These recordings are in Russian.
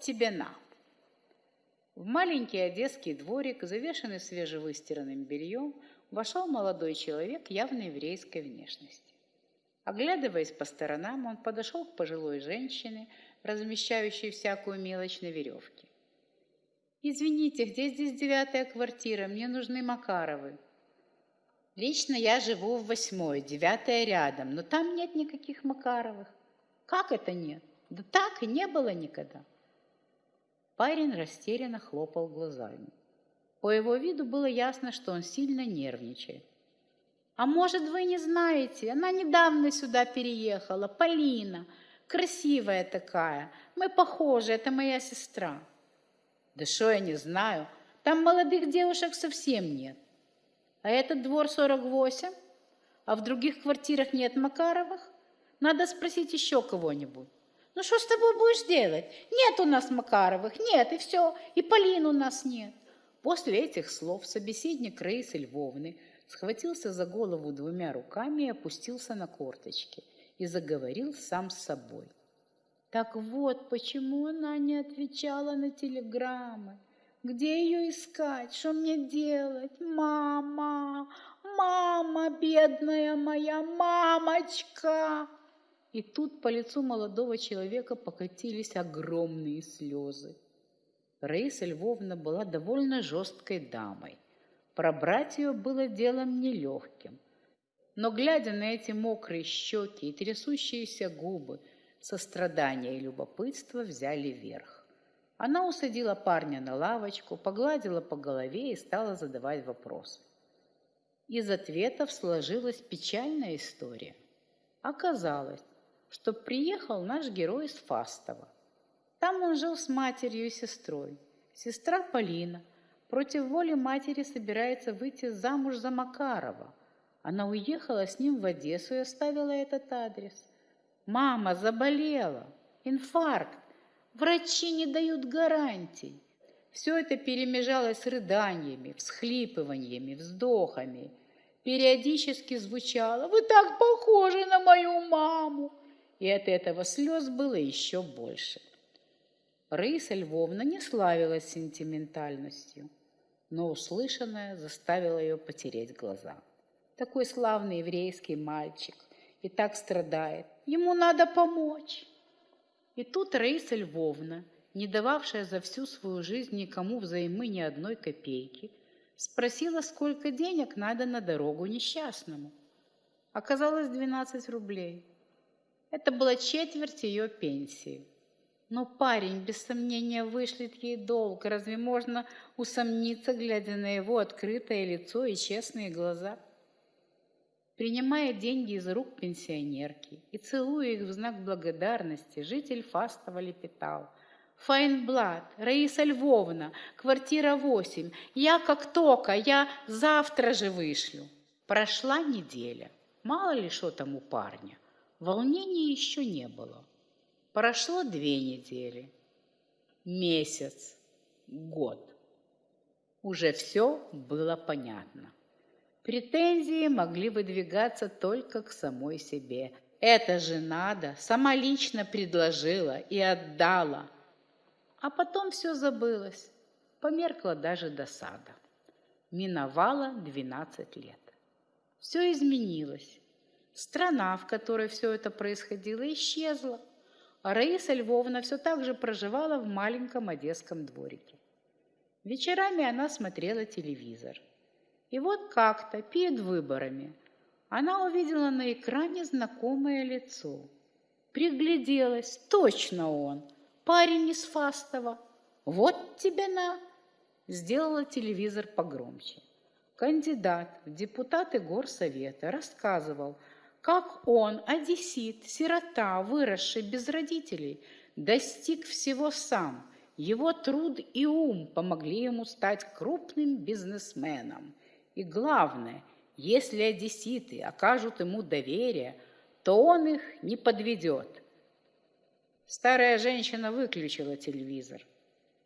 тебе на!» В маленький одесский дворик, завешенный свежевыстиранным бельем, вошел молодой человек явно еврейской внешности. Оглядываясь по сторонам, он подошел к пожилой женщине, размещающей всякую мелочь на веревке. «Извините, где здесь девятая квартира? Мне нужны Макаровы». «Лично я живу в восьмой, девятая рядом, но там нет никаких Макаровых». «Как это нет? Да так и не было никогда». Парень растерянно хлопал глазами. По его виду было ясно, что он сильно нервничает. «А может, вы не знаете? Она недавно сюда переехала, Полина. Красивая такая. Мы похожи, это моя сестра». «Да что я не знаю? Там молодых девушек совсем нет. А этот двор 48? А в других квартирах нет Макаровых? Надо спросить еще кого-нибудь». Ну что с тобой будешь делать? Нет у нас Макаровых, нет, и все, и Полин у нас нет. После этих слов собеседник Раисы Львовны схватился за голову двумя руками и опустился на корточки и заговорил сам с собой. Так вот, почему она не отвечала на телеграммы. Где ее искать? Что мне делать? Мама, мама, бедная моя мамочка! И тут по лицу молодого человека покатились огромные слезы. Раиса Львовна была довольно жесткой дамой. Пробрать ее было делом нелегким. Но, глядя на эти мокрые щеки и трясущиеся губы, сострадание и любопытство взяли верх. Она усадила парня на лавочку, погладила по голове и стала задавать вопросы. Из ответов сложилась печальная история. Оказалось, что приехал наш герой из Фастова. Там он жил с матерью и сестрой. Сестра Полина против воли матери собирается выйти замуж за Макарова. Она уехала с ним в Одессу и оставила этот адрес. Мама заболела, инфаркт, врачи не дают гарантий. Все это перемежалось с рыданиями, всхлипываниями, вздохами. Периодически звучало «Вы так похожи на мою маму!» И от этого слез было еще больше. Раиса Львовна не славилась сентиментальностью, но услышанное заставило ее потереть глаза. Такой славный еврейский мальчик и так страдает. Ему надо помочь. И тут Раиса Львовна, не дававшая за всю свою жизнь никому взаймы ни одной копейки, спросила, сколько денег надо на дорогу несчастному. Оказалось 12 рублей. Это была четверть ее пенсии. Но парень, без сомнения, вышлет ей долг. Разве можно усомниться, глядя на его открытое лицо и честные глаза? Принимая деньги из рук пенсионерки и целуя их в знак благодарности, житель Фастова лепетал. «Файнблад, Раиса Львовна, квартира 8. Я как только, я завтра же вышлю». Прошла неделя. Мало ли что там у парня. Волнения еще не было. Прошло две недели, месяц, год. Уже все было понятно. Претензии могли выдвигаться только к самой себе. Это же надо, сама лично предложила и отдала. А потом все забылось, померкла даже досада. Миновало 12 лет. Все изменилось. Страна, в которой все это происходило, исчезла, а Раиса Львовна все так же проживала в маленьком одесском дворике. Вечерами она смотрела телевизор. И вот как-то перед выборами она увидела на экране знакомое лицо. Пригляделась, точно он, парень из Фастова. Вот тебе на! Сделала телевизор погромче. Кандидат в депутаты горсовета рассказывал, как он, одессит, сирота, выросший без родителей, достиг всего сам. Его труд и ум помогли ему стать крупным бизнесменом. И главное, если одесситы окажут ему доверие, то он их не подведет. Старая женщина выключила телевизор,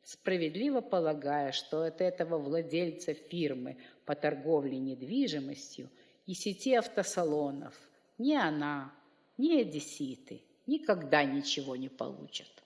справедливо полагая, что от этого владельца фирмы по торговле недвижимостью и сети автосалонов – ни она, ни одесситы никогда ничего не получат.